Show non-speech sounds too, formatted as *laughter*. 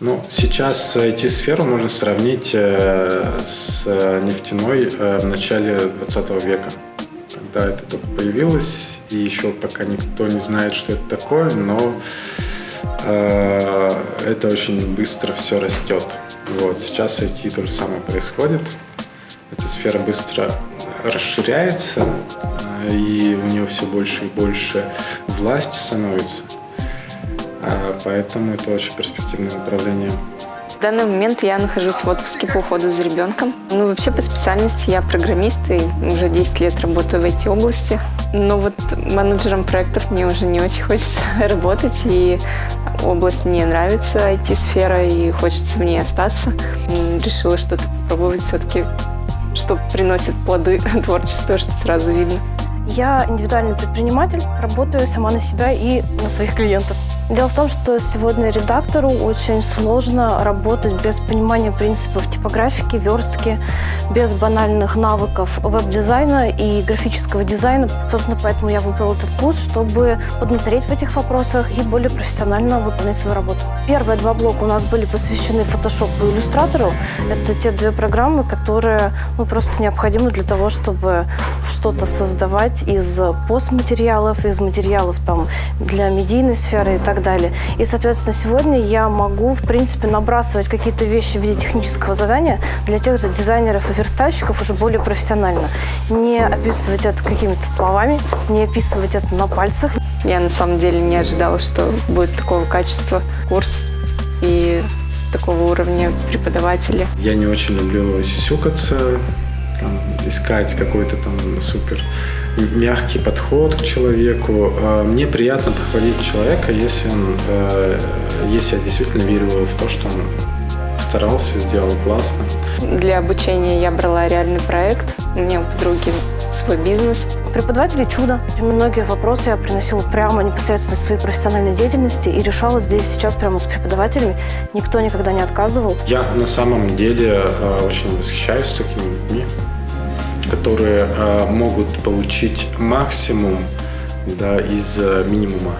Ну, сейчас IT-сферу можно сравнить э, с нефтяной э, в начале 20 века, когда это только появилось, и еще пока никто не знает, что это такое, но э, это очень быстро все растет. Вот, сейчас IT то же самое происходит. Эта сфера быстро расширяется, и у нее все больше и больше власти становится. А, поэтому это очень перспективное направление. В данный момент я нахожусь в отпуске по уходу за ребенком. Ну, вообще по специальности я программист и уже 10 лет работаю в IT-области. Но вот менеджером проектов мне уже не очень хочется *laughs* работать, и область мне нравится, IT-сфера, и хочется в ней остаться. Решила что-то попробовать все-таки, что приносит плоды *laughs* творчества, что сразу видно. Я индивидуальный предприниматель, работаю сама на себя и на своих клиентов. Дело в том, что сегодня редактору очень сложно работать без понимания принципов типографики, верстки, без банальных навыков веб-дизайна и графического дизайна. Собственно, поэтому я выбрала этот курс, чтобы поднатореть в этих вопросах и более профессионально выполнять свою работу. Первые два блока у нас были посвящены Photoshop и иллюстратору. Это те две программы, которые ну, просто необходимы для того, чтобы что-то создавать из постматериалов, из материалов там, для медийной сферы и так так далее. И, соответственно, сегодня я могу, в принципе, набрасывать какие-то вещи в виде технического задания для тех же дизайнеров и верстальщиков уже более профессионально. Не описывать это какими-то словами, не описывать это на пальцах. Я на самом деле не ожидала, что будет такого качества курс и такого уровня преподавателя. Я не очень люблю сисюкаться, там, искать какой-то там супер мягкий подход к человеку. А, мне приятно похвалить человека, если, он, э, если я действительно верю в то, что он старался, сделал классно. Для обучения я брала реальный проект. У меня у подруги свой бизнес. Преподаватели чудо. Многие вопросы я приносила прямо непосредственно из своей профессиональной деятельности и решала здесь сейчас прямо с преподавателями. Никто никогда не отказывал. Я на самом деле э, очень восхищаюсь такими людьми которые э, могут получить максимум да, из э, минимума.